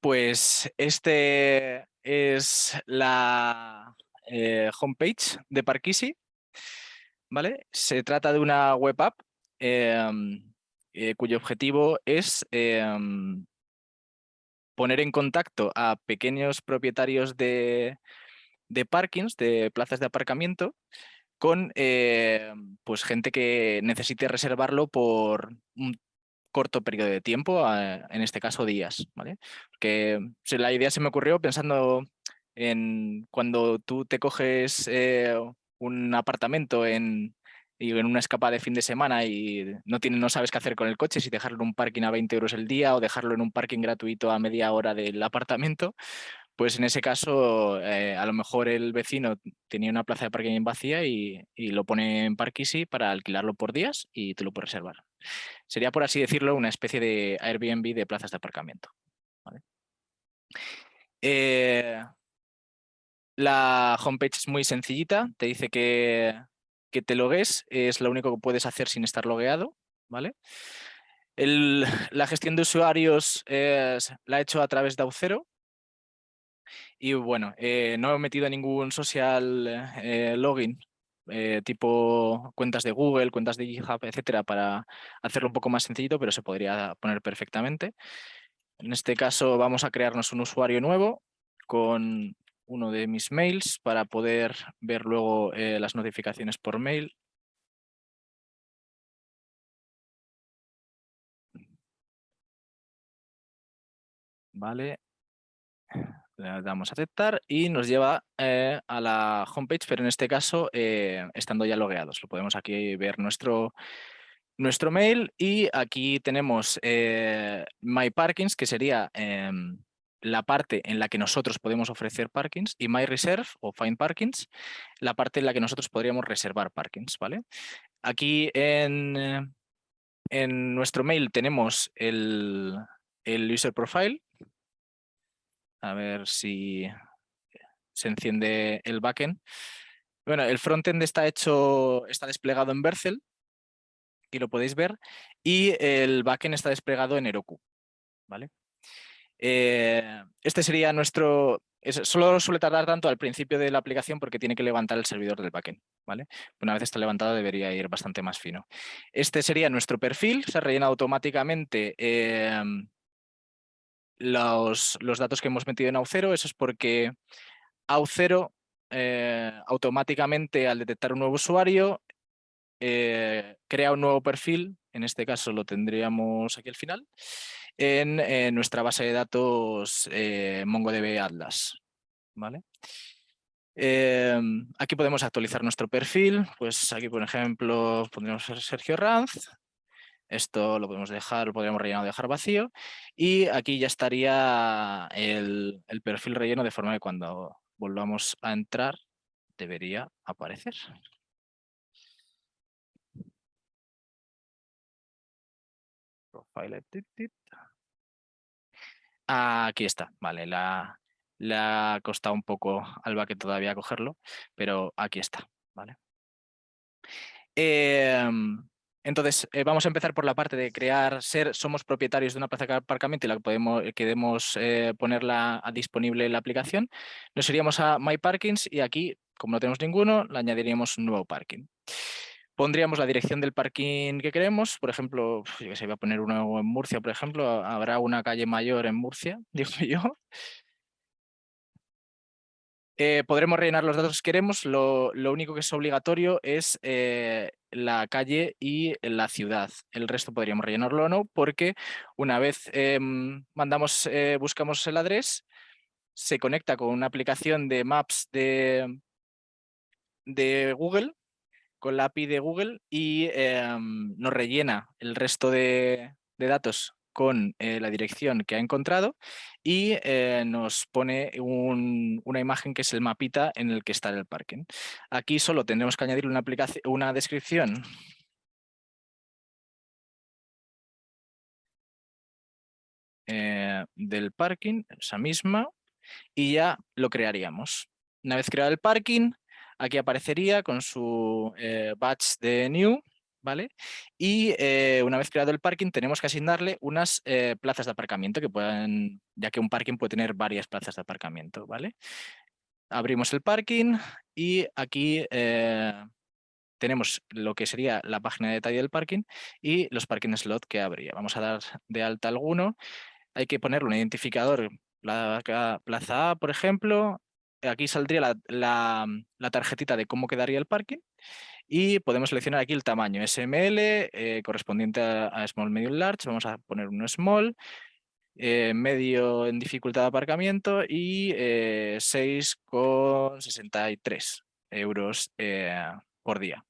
Pues este es la eh, homepage de Parkisi. ¿Vale? Se trata de una web app em, eh, cuyo objetivo es em, poner en contacto a pequeños propietarios de, de parkings, de plazas de aparcamiento, con em, pues gente que necesite reservarlo por un corto periodo de tiempo, en este caso días. ¿vale? Porque la idea se me ocurrió pensando en cuando tú te coges eh, un apartamento en, en una escapada de fin de semana y no, tiene, no sabes qué hacer con el coche, si dejarlo en un parking a 20 euros el día o dejarlo en un parking gratuito a media hora del apartamento, pues en ese caso eh, a lo mejor el vecino tenía una plaza de parking vacía y, y lo pone en Parkisi para alquilarlo por días y tú lo puedes reservar. Sería, por así decirlo, una especie de Airbnb de plazas de aparcamiento. Eh, la homepage es muy sencillita, te dice que, que te logues, es lo único que puedes hacer sin estar logueado. ¿vale? la gestión de usuarios la he hecho a través de Aucero. Y bueno, eh, no he metido ningún social eh, login eh, tipo cuentas de Google, cuentas de GitHub, etcétera, para hacerlo un poco más sencillito, pero se podría poner perfectamente. En este caso vamos a crearnos un usuario nuevo con uno de mis mails para poder ver luego eh, las notificaciones por mail. Vale, le damos a aceptar y nos lleva eh, a la homepage, pero en este caso eh, estando ya logueados. Lo podemos aquí ver nuestro, nuestro mail y aquí tenemos eh, My Parkings, que sería em, la parte en la que nosotros podemos ofrecer parkings y My Reserve o Find Parkings, la parte en la que nosotros podríamos reservar parkings. ¿vale? Aquí en, en nuestro mail tenemos el, el user profile, a ver si se enciende el backend. Bueno, el frontend está hecho, está desplegado en Bercel, y lo podéis ver, y el backend está desplegado en Heroku. ¿vale? Eh, este sería nuestro... solo suele tardar tanto al principio de la aplicación porque tiene que levantar el servidor del backend. ¿vale? Una vez está levantado debería ir bastante más fino. Este sería nuestro perfil, se rellena automáticamente eh, los, los, datos que hemos metido en Aucero, eso es porque Aucero eh, automáticamente al detectar un nuevo usuario eh, crea un nuevo perfil, en este caso lo tendríamos aquí al final, en, nuestra base de datos eh, MongoDB Atlas. ¿vale? aquí podemos actualizar nuestro perfil, pues aquí por ejemplo pondríamos Sergio Ranz, esto lo podemos dejar, lo podríamos rellenar o dejar vacío. Y aquí ya estaría el, perfil relleno de forma que cuando volvamos a entrar debería aparecer. Profile. Aquí está, vale, la, le ha costado un poco al backend todavía cogerlo, pero aquí está, ¿vale? Em, entonces, eh, vamos a empezar por la parte de crear, ser, somos propietarios de una plaza de aparcamiento y la podemos, eh, queremos eh, ponerla disponible en la aplicación. Nos iríamos a My Parkings y aquí, como no tenemos ninguno, le añadiríamos un nuevo parking. Pondríamos la dirección del parking que queremos, por ejemplo, yo que sé, voy a poner uno en Murcia, por ejemplo, habrá una calle mayor en Murcia, digo yo, podremos rellenar los datos que queremos, lo, único que es obligatorio es la calle y la ciudad. El resto podríamos rellenarlo o no, porque una vez em, mandamos, eh, buscamos el adres, se conecta con una aplicación de Maps de, de Google, con la API de Google y em, nos rellena el resto de, de datos con eh, la dirección que ha encontrado y eh, nos pone una imagen que es el mapita en el que está el parking. Aquí solo tendremos que añadir una, una descripción eh, del parking, esa misma, y ya lo crearíamos. Una vez creado el parking, aquí aparecería con su batch de new ¿vale? Y una vez creado el parking tenemos que asignarle unas plazas de aparcamiento que puedan, ya que un parking puede tener varias plazas de aparcamiento, ¿vale? Abrimos el parking y aquí tenemos lo que sería la página de detalle del parking y los parking slot que habría. Vamos a dar de alta alguno. Hay que ponerle un identificador, plaza A, por ejemplo. Aquí saldría la, tarjetita de cómo quedaría el parking y podemos seleccionar aquí el tamaño SML eh, correspondiente a, Small, Medium, Large. Vamos a poner un Small, eh, medio en dificultad de aparcamiento y 6,63 eh, euros por día.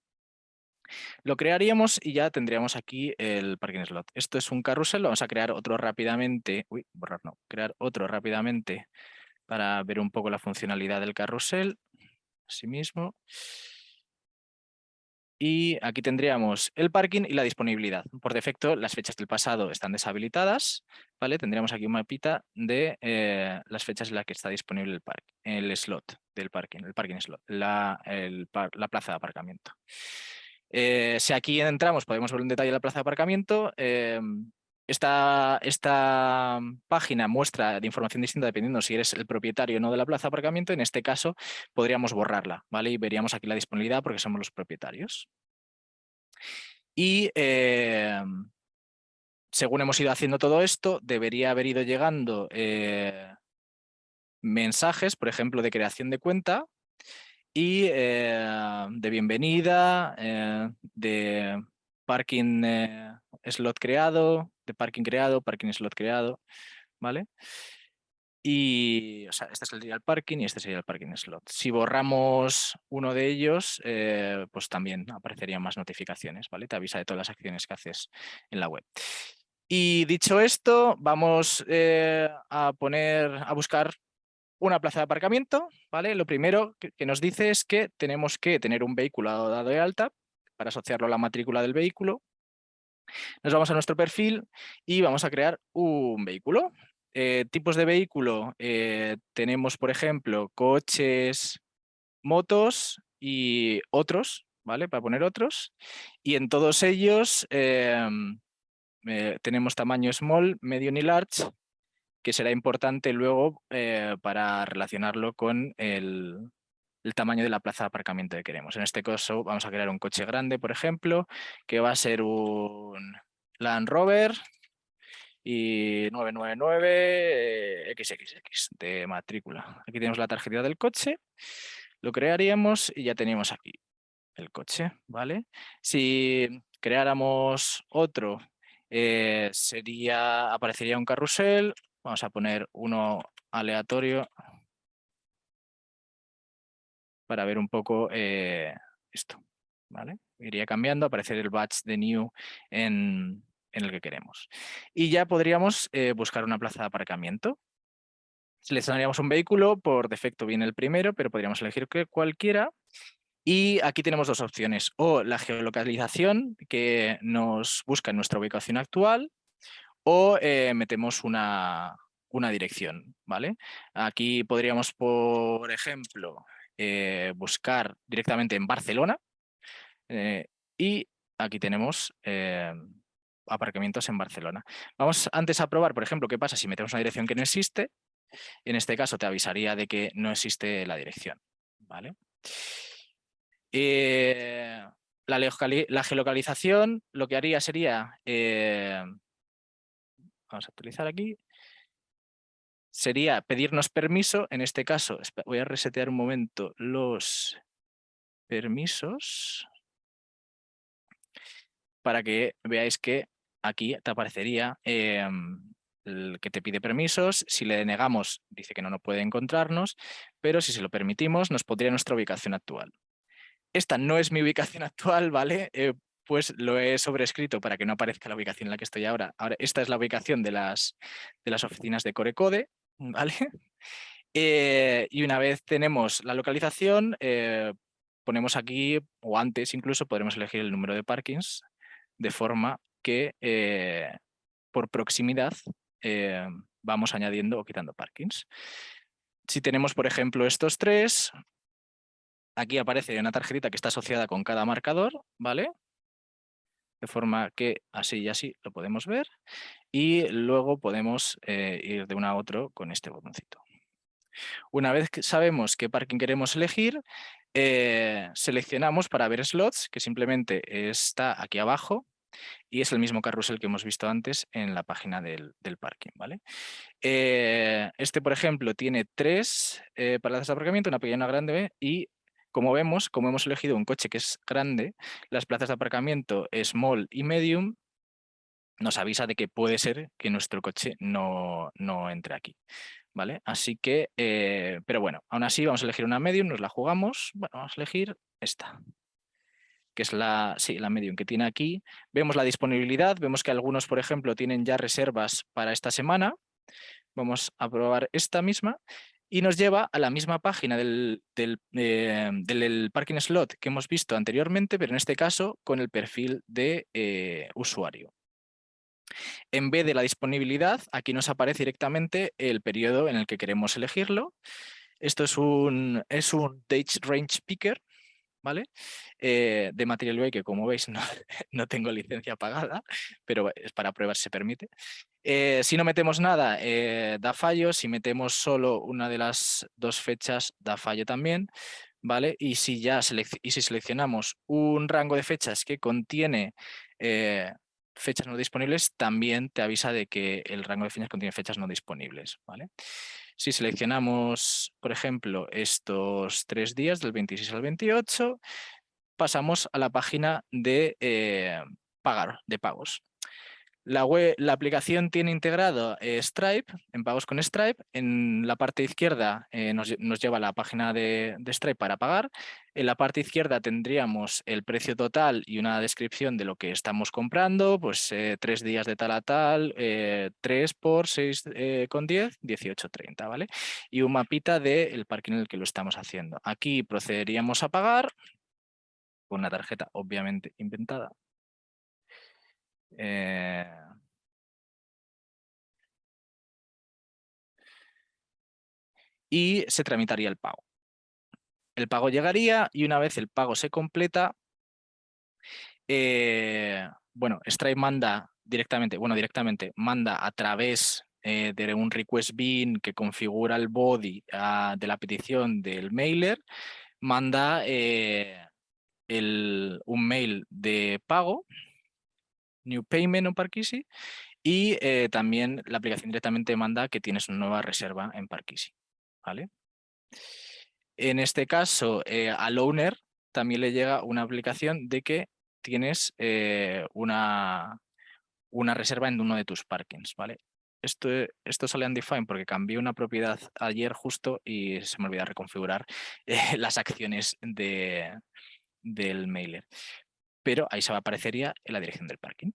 Lo crearíamos y ya tendríamos aquí el parking slot. Esto es un carrusel, vamos a crear otro rápidamente. Uy, borrar no, crear otro rápidamente para ver un poco la funcionalidad del carrusel. Asimismo. Y aquí tendríamos el parking y la disponibilidad. Por defecto, las fechas del pasado están deshabilitadas. ¿vale? Tendríamos aquí un mapita de eh, las fechas en las que está disponible el, park, el slot del parking, el parking slot, la, la plaza de aparcamiento. Eh, si aquí entramos, podemos ver un detalle de la plaza de aparcamiento. Em, esta, esta, página muestra de información distinta dependiendo si eres el propietario o no de la plaza de aparcamiento. En este caso, podríamos borrarla, ¿vale? Y veríamos aquí la disponibilidad porque somos los propietarios. Y em, según hemos ido haciendo todo esto, debería haber ido llegando eh, mensajes, por ejemplo, de creación de cuenta, y eh, de bienvenida, eh, de parking eh, slot creado, de parking creado, parking slot creado, ¿vale? Y, o sea, este sería el parking y este sería el parking slot. Si borramos uno de ellos, pues también aparecerían más notificaciones, ¿vale? Te avisa de todas las acciones que haces en la web. Y dicho esto, vamos a poner, a buscar una plaza de aparcamiento, ¿vale? Lo primero que, nos dice es que tenemos que tener un vehículo dado de alta para asociarlo a la matrícula del vehículo. Nos vamos a nuestro perfil y vamos a crear un vehículo. Eh, tipos de vehículo, eh, tenemos por ejemplo coches, motos y otros, ¿vale? Para poner otros. Y en todos ellos em, eh, tenemos tamaño small, medium y large que será importante luego para relacionarlo con el, tamaño de la plaza de aparcamiento que queremos. En este caso vamos a crear un coche grande, por ejemplo, que va a ser un Land Rover y 999 XXX de matrícula. Aquí tenemos la tarjeta del coche, lo crearíamos y ya tenemos aquí el coche, ¿vale? Si creáramos otro, eh, sería, aparecería un carrusel, Vamos a poner uno aleatorio para ver un poco eh, esto. ¿vale? Iría cambiando, aparecer el batch de new en, el que queremos. Y ya podríamos eh, buscar una plaza de aparcamiento. Seleccionaríamos un vehículo, por defecto viene el primero, pero podríamos elegir cualquiera. Y aquí tenemos dos opciones, o la geolocalización que nos busca en nuestra ubicación actual, o eh, metemos una, dirección, ¿vale? Aquí podríamos, por ejemplo, eh, buscar directamente en Barcelona eh, y aquí tenemos aparcamientos en Barcelona. Vamos antes a probar, por ejemplo, qué pasa si metemos una dirección que no existe. En este caso te avisaría de que no existe la dirección, ¿vale? la, la, geolocalización lo que haría sería vamos a utilizar aquí, sería pedirnos permiso, en este caso, voy a resetear un momento los permisos para que veáis que aquí te aparecería em, el que te pide permisos, si le denegamos dice que no nos puede encontrarnos, pero si se lo permitimos nos pondría nuestra ubicación actual. Esta no es mi ubicación actual, ¿vale? Eh, pues lo he sobrescrito para que no aparezca la ubicación en la que estoy ahora. Ahora, esta es la ubicación de las, de las oficinas de Corecode, ¿vale? Eh, y una vez tenemos la localización, eh, ponemos aquí, o antes incluso, podremos elegir el número de parkings, de forma que eh, por proximidad vamos añadiendo o quitando parkings. Si tenemos, por ejemplo, estos tres, aquí aparece una tarjetita que está asociada con cada marcador, ¿vale? De forma que así y así lo podemos ver y luego podemos eh, ir de uno a otro con este botoncito. Una vez que sabemos qué parking queremos elegir, eh, seleccionamos para ver slots, que simplemente está aquí abajo, y es el mismo carrusel que hemos visto antes en la página del, parking. ¿vale? Eh, este, por ejemplo, tiene tres eh, plazas de aparcamiento, una pequeña y una grande, y como vemos, como hemos elegido un coche que es grande, las plazas de aparcamiento small y medium nos avisa de que puede ser que nuestro coche no, no entre aquí. ¿Vale? Así que, eh, pero bueno, aún así vamos a elegir una medium, nos la jugamos, bueno, vamos a elegir esta que es la, sí, la medium que tiene aquí. Vemos la disponibilidad, vemos que algunos, por ejemplo, tienen ya reservas para esta semana. Vamos a probar esta misma y nos lleva a la misma página del, del, eh, parking slot que hemos visto anteriormente, pero en este caso con el perfil de eh, usuario. En vez de la disponibilidad, aquí nos aparece directamente el periodo en el que queremos elegirlo. Esto es un, es un Date Range Picker, ¿vale? Eh, de Material UI, que como veis no, no, tengo licencia pagada, pero es para pruebas se permite. Eh, si no metemos nada, eh, da fallo. Si metemos solo una de las dos fechas, da fallo también. ¿vale? Y si ya y si seleccionamos un rango de fechas que contiene fechas no disponibles, también te avisa de que el rango de fechas contiene fechas no disponibles. ¿vale? Si seleccionamos, por ejemplo, estos tres días, del 26 al 28, pasamos a la página de eh, pagar, de pagos. La, aplicación tiene integrado eh, Stripe, en pagos con Stripe. En la parte izquierda eh, nos, lleva a la página de, Stripe para pagar. En la parte izquierda tendríamos el precio total y una descripción de lo que estamos comprando, pues eh, tres días de tal a tal, tres por seis con diez, 18.30, ¿vale? Y un mapita del parking en el que lo estamos haciendo. Aquí procederíamos a pagar con una tarjeta obviamente inventada. Eh, y se tramitaría el pago. El pago llegaría y una vez el pago se completa, eh, bueno, Stripe manda directamente, bueno, directamente manda a través eh, de un request bin que configura el body ah, de la petición del mailer, manda el, un mail de pago New Payment o Parkisi y eh, también la aplicación directamente manda que tienes una nueva reserva en Parkisi. ¿vale? En este caso, eh, al owner también le llega una aplicación de que tienes eh, una, una reserva en uno de tus parkings. ¿vale? Esto, esto sale undefined porque cambié una propiedad ayer justo y se me olvidó reconfigurar las acciones de, del mailer pero ahí se aparecería en la dirección del parking.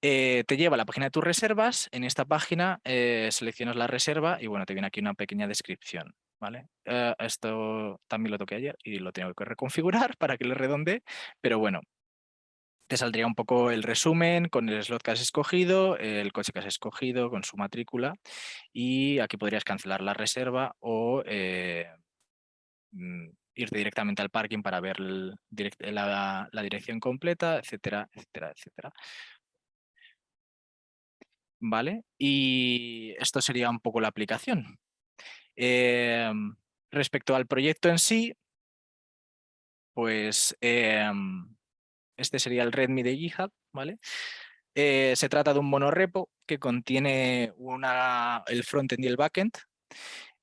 Eh, te lleva a la página de tus reservas, en esta página eh, seleccionas la reserva y bueno, te viene aquí una pequeña descripción. ¿vale? Eh, esto también lo toqué ayer y lo tengo que reconfigurar para que le redonde, pero bueno, te saldría un poco el resumen con el slot que has escogido, el coche que has escogido con su matrícula y aquí podrías cancelar la reserva o mm, irte directamente al parking para ver la, dirección completa, etcétera, etcétera, etcétera. ¿Vale? Y esto sería un poco la aplicación. Em, respecto al proyecto en sí, pues em, este sería el README de GitHub, ¿vale? Eh, se trata de un monorepo que contiene una, el frontend y el backend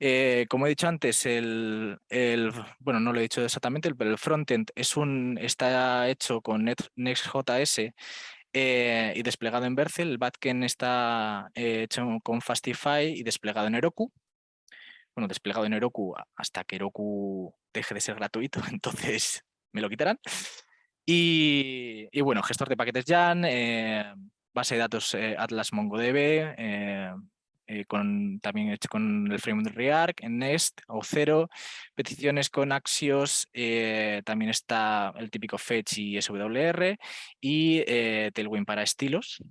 eh, como he dicho antes, el, bueno, no lo he dicho exactamente, pero el frontend es un, está hecho con Next.js eh, y desplegado en Vercel. El backend está eh, hecho con Fastify y desplegado en Heroku. Bueno, desplegado en Heroku hasta que Heroku deje de ser gratuito, entonces me lo quitarán. Y, y bueno, gestor de paquetes Jan, base de datos Atlas MongoDB, eh, con, también hecho con el framework React, en Nest, o Cero, peticiones con Axios, eh, también está el típico Fetch y SWR, y eh, Tailwind para estilos.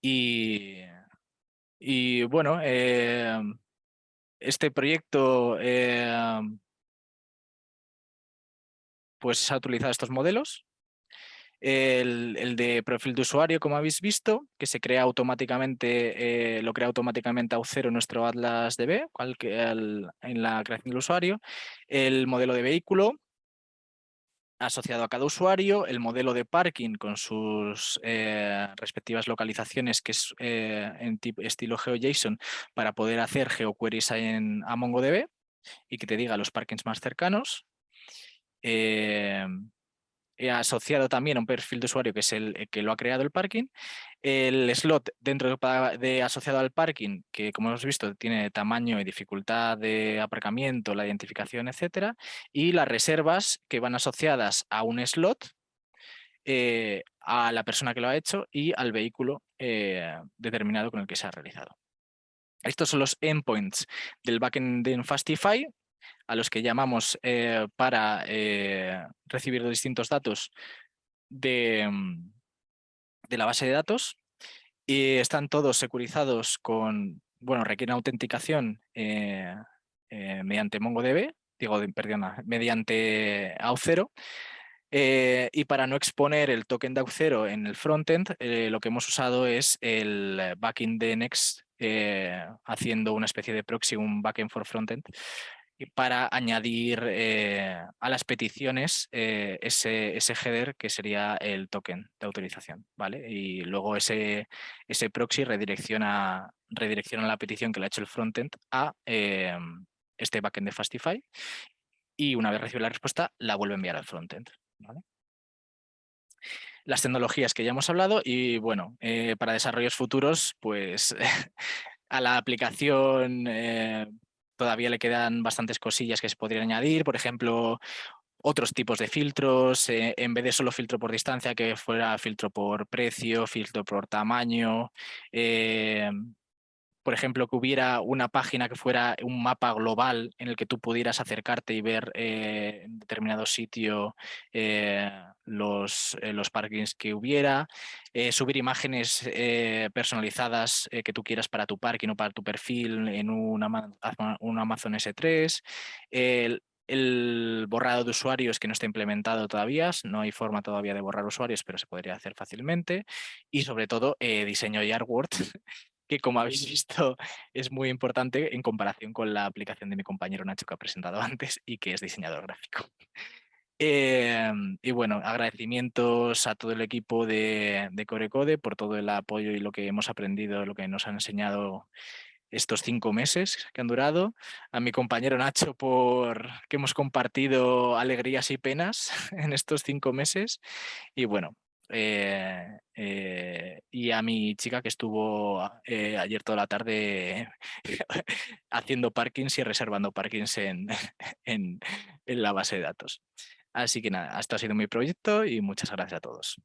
Y, y bueno, este proyecto pues ha utilizado estos modelos El, de perfil de usuario, como habéis visto, que se crea automáticamente, eh, lo crea automáticamente Auth0 nuestro Atlas DB, en la creación del usuario. El modelo de vehículo, asociado a cada usuario, el modelo de parking con sus eh, respectivas localizaciones, que es eh, en tipo, estilo GeoJSON, para poder hacer geoqueries en, a MongoDB y que te diga los parkings más cercanos. Eh, asociado también a un perfil de usuario que es el que lo ha creado el parking. El slot dentro de, asociado al parking, que como hemos visto tiene tamaño y dificultad de aparcamiento, la identificación, etcétera. Y las reservas que van asociadas a un slot, eh, a la persona que lo ha hecho y al vehículo eh, determinado con el que se ha realizado. Estos son los endpoints del backend en Fastify, a los que llamamos eh, para eh, recibir los distintos datos de, mm, de, la base de datos y están todos securizados con, bueno, requieren autenticación eh, mediante MongoDB, digo, perdona, mediante Auth0 y para no exponer el token de Auth0 en el frontend, lo que hemos usado es el backend de Next haciendo una especie de proxy, un backend for frontend, para añadir eh, a las peticiones eh, ese, ese, header que sería el token de autorización. ¿vale? Y luego ese, ese proxy redirecciona, redirecciona la petición que le ha hecho el frontend a eh, este backend de Fastify y una vez recibe la respuesta la vuelve a enviar al frontend. Las tecnologías que ya hemos hablado y bueno, para desarrollos futuros, pues a la aplicación todavía le quedan bastantes cosillas que se podrían añadir, por ejemplo, otros tipos de filtros, eh, en vez de solo filtro por distancia, que fuera filtro por precio, filtro por tamaño, eh, por ejemplo, que hubiera una página que fuera un mapa global en el que tú pudieras acercarte y ver eh, en determinado sitio eh, los, eh, los parkings que hubiera, subir imágenes personalizadas que tú quieras para tu parking o para tu perfil en un Amazon S3, el, borrado de usuarios que no está implementado todavía, no hay forma todavía de borrar usuarios, pero se podría hacer fácilmente. Y sobre todo, diseño y artwork, que como habéis visto es muy importante en comparación con la aplicación de mi compañero Nacho que ha presentado antes y que es diseñador gráfico. Em, y bueno, agradecimientos a todo el equipo de, de Corecode por todo el apoyo y lo que hemos aprendido, lo que nos han enseñado estos cinco meses que han durado, a mi compañero Nacho por que hemos compartido alegrías y penas en estos cinco meses y bueno, eh, eh, y a mi chica que estuvo eh, ayer toda la tarde haciendo parkings y reservando parkings en, en, en la base de datos. Así que nada, esto ha sido mi proyecto y muchas gracias a todos.